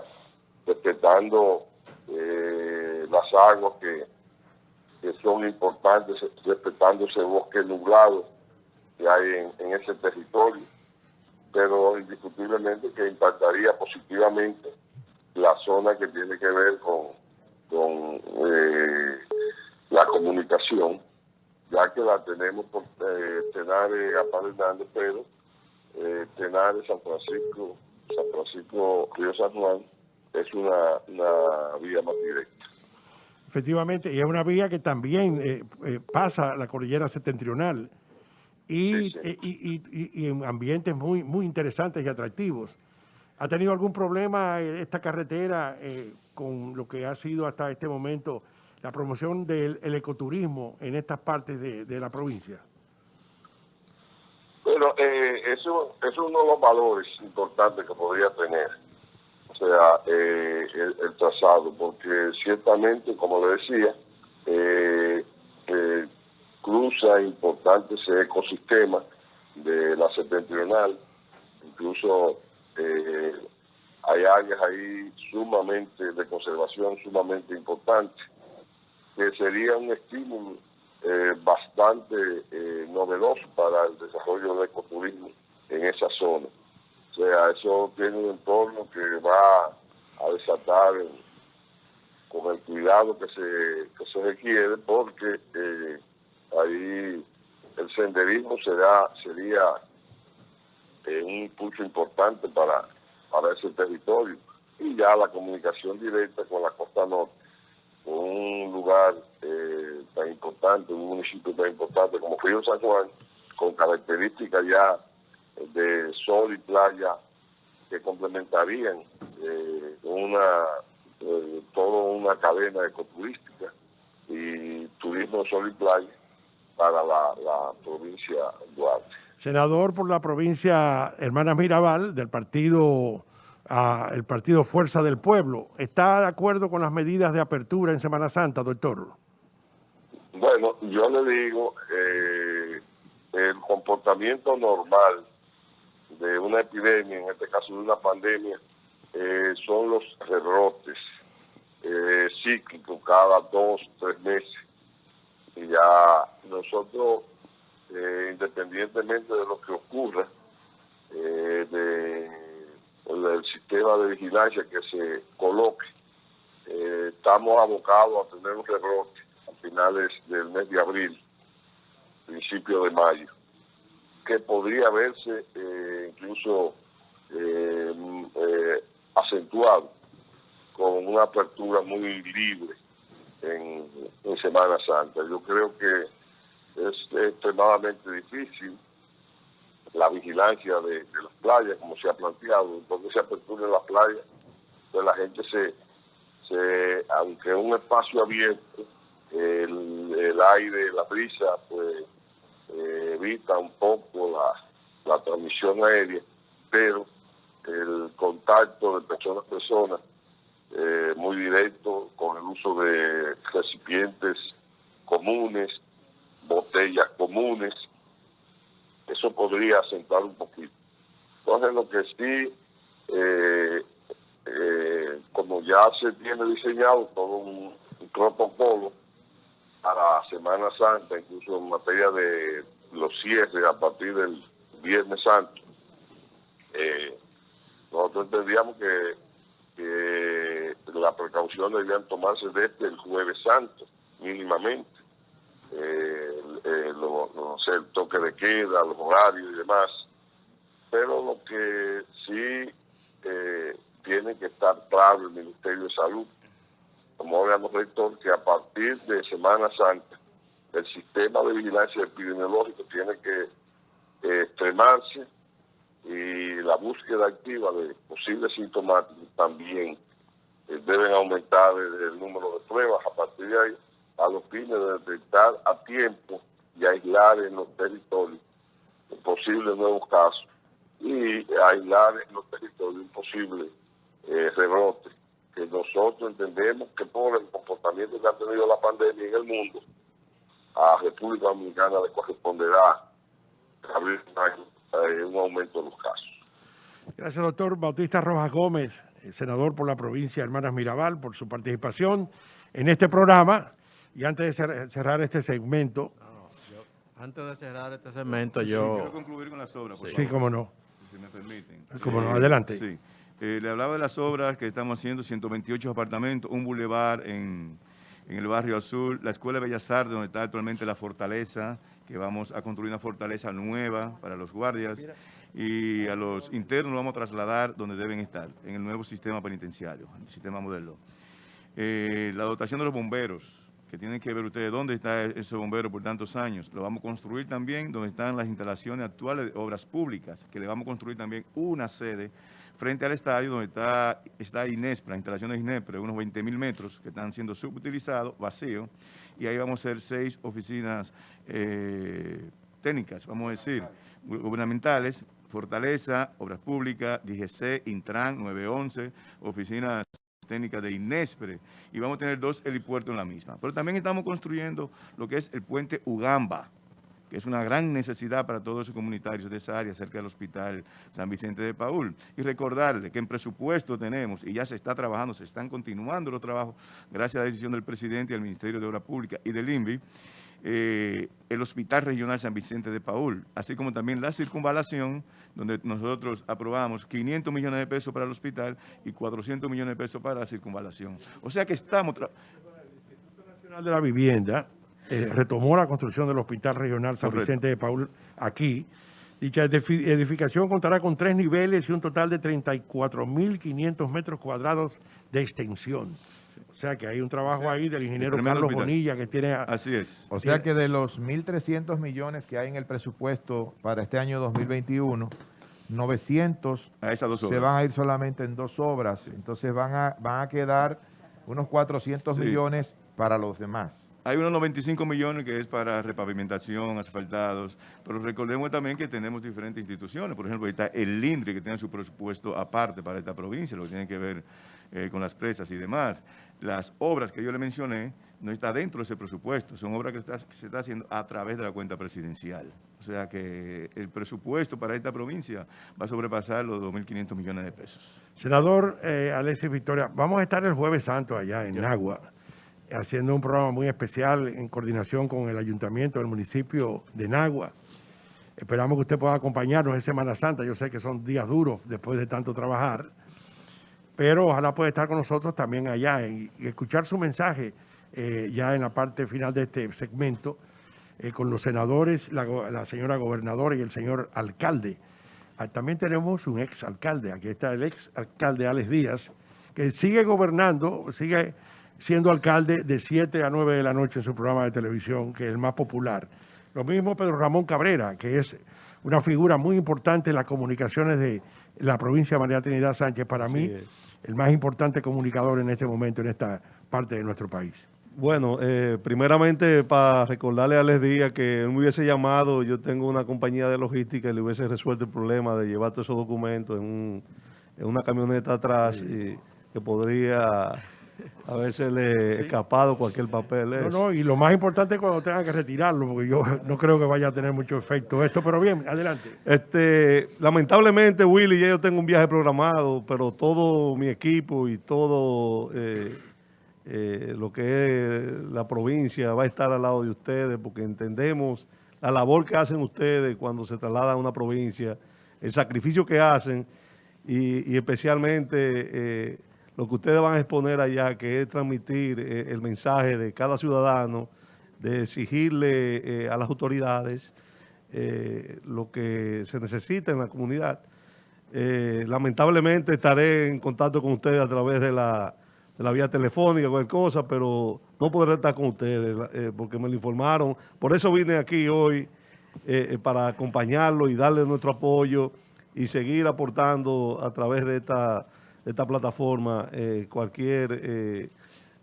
respetando eh, las aguas que, que son importantes, respetando ese bosque nublado que hay en, en ese territorio, pero indiscutiblemente que impactaría positivamente la zona que tiene que ver con, con eh, la comunicación, ya que la tenemos por eh, Tenares, Gaspar Hernández, pero eh, Tenares, San Francisco, San Francisco, Río San Juan, es una, una vía más directa. Efectivamente, y es una vía que también eh, eh, pasa la cordillera septentrional y, Sí, sí. eh, y- y- y- en ambientes muy, muy interesantes y atractivos. ¿Ha tenido algún problema eh, esta carretera eh, con lo que ha sido hasta este momento la promoción del el ecoturismo en estas partes de, de la provincia? Pero eh, eso, es uno de los valores importantes que podría tener, o sea, eh, el, trazado, porque ciertamente, como le decía, eh, eh, cruza importante ese ecosistema de la septentrional, incluso eh, hay áreas ahí sumamente de conservación, sumamente importantes, que sería un estímulo eh, bastante eh, novedoso para el desarrollo del ecoturismo en esa zona. O sea, eso tiene un entorno que va a desatar con el cuidado que se, que se requiere porque eh, ahí el senderismo será, sería un impulso importante para, para ese territorio. Y ya la comunicación directa con la costa norte, con un lugar eh, tan importante, un municipio tan importante como Río San Juan, con características ya de sol y playa que complementarían eh, una eh, toda una cadena ecoturística y turismo sol y playa para la, provincia de Duarte. Senador por la provincia Hermanas Mirabal del partido, ah, el partido Fuerza del Pueblo. ¿Está de acuerdo con las medidas de apertura en Semana Santa, doctor? Bueno, yo le digo, eh, el comportamiento normal de una epidemia, en este caso de una pandemia, eh, son los rebrotes eh, cíclicos cada dos, tres meses. Y ya nosotros, eh, independientemente de lo que ocurra, de, del sistema de vigilancia que se coloque, estamos abocados a tener un rebrote finales del mes de abril, principio de mayo que podría verse eh, incluso eh, eh, acentuado con una apertura muy libre en, Semana Santa. Yo creo que es extremadamente difícil la vigilancia de, las playas, como se ha planteado, porque se apertura en las playas, pues la gente se, se aunque un espacio abierto, el, el aire, la brisa, pues eh, evita un poco la, la, transmisión aérea, pero el contacto de persona a persona eh, muy directo con el uso de recipientes comunes, botellas comunes, eso podría acentuar un poquito. Entonces lo que sí, eh, eh, como ya se tiene diseñado todo un, un protocolo, para Semana Santa, incluso en materia de los cierres a partir del Viernes Santo. Eh, nosotros entendíamos que, las precauciones debían tomarse desde el Jueves Santo, mínimamente. Eh, eh, lo, no sé, el toque de queda, los horarios y demás. Pero lo que sí eh, tiene que estar claro el Ministerio de Salud como órgano rector que a partir de Semana Santa el sistema de vigilancia epidemiológico tiene que eh, extremarse y la búsqueda activa de posibles sintomáticos también eh, deben aumentar el, número de pruebas a partir de ahí a los fines de detectar a tiempo y aislar en los territorios posibles nuevos casos y aislar en los territorios un posible eh, rebrote que nosotros entendemos que por el comportamiento que ha tenido la pandemia en el mundo, a República Dominicana le corresponderá abrir un, un aumento de los casos. Gracias, doctor Bautista Rojas Gómez, eh, senador por la provincia de Hermanas Mirabal, por su participación en este programa. Y antes de cerrar este segmento... Antes de cerrar este segmento, yo... Sí, quiero concluir con las obras, por Sí, favor, cómo no. si me permiten. Cómo no, Eh, adelante. Sí. Eh, le hablaba de las obras que estamos haciendo, 128 apartamentos, un bulevar en, en el barrio Azul, la Escuela de Bellas Artes, donde está actualmente la fortaleza, que vamos a construir una fortaleza nueva para los guardias, y a los internos los vamos a trasladar donde deben estar, en el nuevo sistema penitenciario, el sistema modelo. Eh, la dotación de los bomberos, que tienen que ver ustedes dónde está ese bombero por tantos años. Lo vamos a construir también donde están las instalaciones actuales de obras públicas, que le vamos a construir también una sede frente al estadio donde está, está Inespra, instalaciones Inespra, unos 20 mil metros que están siendo subutilizados, vacíos, y ahí vamos a hacer seis oficinas eh, técnicas, vamos a decir, gubernamentales, Fortaleza, Obras Públicas, DGC, Intran, 911, oficinas técnicas de Inespre, y vamos a tener dos helipuertos en la misma. Pero también estamos construyendo lo que es el puente Ugamba, es una gran necesidad para todos los comunitarios de esa área, cerca del Hospital San Vicente de Paul. Y recordarle que en presupuesto tenemos, y ya se está trabajando, se están continuando los trabajos, gracias a la decisión del presidente y al Ministerio de Obras Públicas y del INVI, eh, el Hospital Regional San Vicente de Paul, así como también la circunvalación, donde nosotros aprobamos 500 millones de pesos para el hospital y 400 millones de pesos para la circunvalación. O sea que estamos... El Instituto Nacional de la Vivienda eh, retomó la construcción del Hospital Regional San Correcto. Vicente de Paul aquí. Dicha edifi- edificación contará con tres niveles y un total de 34.500 metros cuadrados de extensión. O sea que hay un trabajo ahí del ingeniero Carlos hospital. Bonilla que tiene... a- Así es. O sea que de los 1.300 millones que hay en el presupuesto para este año 2021, 900 A esas dos se van a ir solamente en dos obras. Entonces van a, van a quedar unos 400 Sí. millones para los demás. Hay unos 95 millones que es para repavimentación, asfaltados, pero recordemos también que tenemos diferentes instituciones. Por ejemplo, ahí está el LINDRI, que tiene su presupuesto aparte para esta provincia, lo que tiene que ver eh, con las presas y demás. Las obras que yo le mencioné no está dentro de ese presupuesto, son obras que, está- que se está haciendo a través de la cuenta presidencial. O sea que el presupuesto para esta provincia va a sobrepasar los 2.500 millones de pesos. Senador eh, Alexis Victoria, vamos a estar el jueves santo allá en Nagua, haciendo un programa muy especial en coordinación con el ayuntamiento del municipio de Nagua. Esperamos que usted pueda acompañarnos en Semana Santa. Yo sé que son días duros después de tanto trabajar, pero ojalá pueda estar con nosotros también allá y, escuchar su mensaje eh, ya en la parte final de este segmento eh, con los senadores, la señora gobernadora y el señor alcalde. Ah, También tenemos un ex alcalde, aquí está el ex alcalde Alex Díaz, que sigue gobernando, sigue siendo alcalde de 7 a 9 de la noche en su programa de televisión, que es el más popular. Lo mismo Pedro Ramón Cabrera, que es una figura muy importante en las comunicaciones de la provincia de María Trinidad Sánchez, para mí es. el más importante comunicador en este momento en esta parte de nuestro país. Bueno, eh, primeramente para recordarle a Alex Díaz que él me hubiese llamado, yo tengo una compañía de logística y le hubiese resuelto el problema de llevar todos esos documentos en, un- en una camioneta atrás y que podría haberse escapado cualquier papel. No, no, y lo más importante es cuando tengan que retirarlo, porque yo no creo que vaya a tener mucho efecto esto, pero bien, adelante. Este, lamentablemente, Willy, ya yo tengo un viaje programado, pero todo mi equipo y todo eh, eh, lo que es la provincia va a estar al lado de ustedes porque entendemos la labor que hacen ustedes cuando se trasladan a una provincia, el sacrificio que hacen y, y especialmente eh, lo que ustedes van a exponer allá, que es transmitir eh, el mensaje de cada ciudadano, de exigirle eh, a las autoridades eh, lo que se necesita en la comunidad. Lamentablemente estaré en contacto con ustedes a través de la, vía telefónica, cualquier cosa, pero no podré estar con ustedes porque me lo informaron. Por eso vine aquí hoy para acompañarlo y darle nuestro apoyo y seguir aportando a través de esta, esta plataforma eh, cualquier... eh,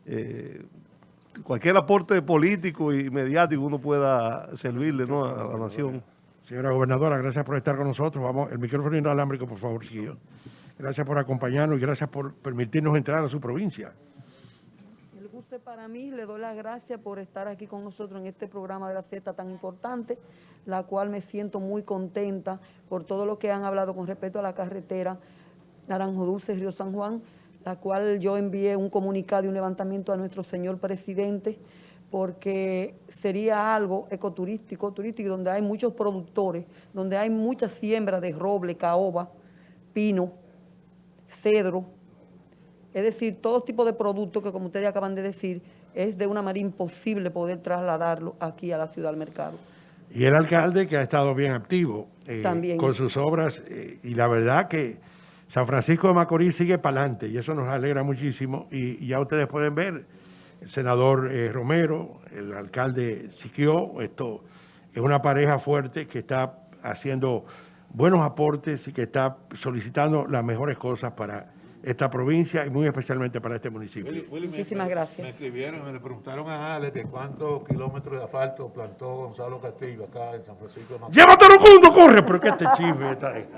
eh, cualquier aporte político y mediático uno pueda servirle ¿no? a la nación. Señora gobernadora, gracias por estar con nosotros. Vamos, el micrófono inalámbrico, por favor, Chiquillo. Gracias por acompañarnos y gracias por permitirnos entrar a su provincia. El gusto es para mí, le doy las gracias por estar aquí con nosotros en este programa de la Z tan importante, la cual me siento muy contenta por todo lo que han hablado con respecto a la carretera Naranjo Dulce, Río San Juan, la cual yo envié un comunicado y un levantamiento a nuestro señor presidente, porque sería algo ecoturístico, turístico, donde hay muchos productores, donde hay mucha siembra de roble, caoba, pino, cedro, es decir, todo tipo de productos que, como ustedes acaban de decir, es de una manera imposible poder trasladarlo aquí a la ciudad al mercado. Y el alcalde que ha estado bien activo eh, También. con sus obras eh, y la verdad que San Francisco de Macorís sigue para adelante y eso nos alegra muchísimo y, y ya ustedes pueden ver el senador eh, Romero, el alcalde Siquio, esto es una pareja fuerte que está haciendo buenos aportes y que está solicitando las mejores cosas para esta provincia y muy especialmente para este municipio. Willy, Willy, me- Muchísimas me- gracias. Me escribieron y le preguntaron a Alex de cuántos kilómetros de asfalto plantó Gonzalo Castillo acá en San Francisco de Macorís. ¡Llévatelo, mundo! ¡Corre! Pero que este chisme está ahí.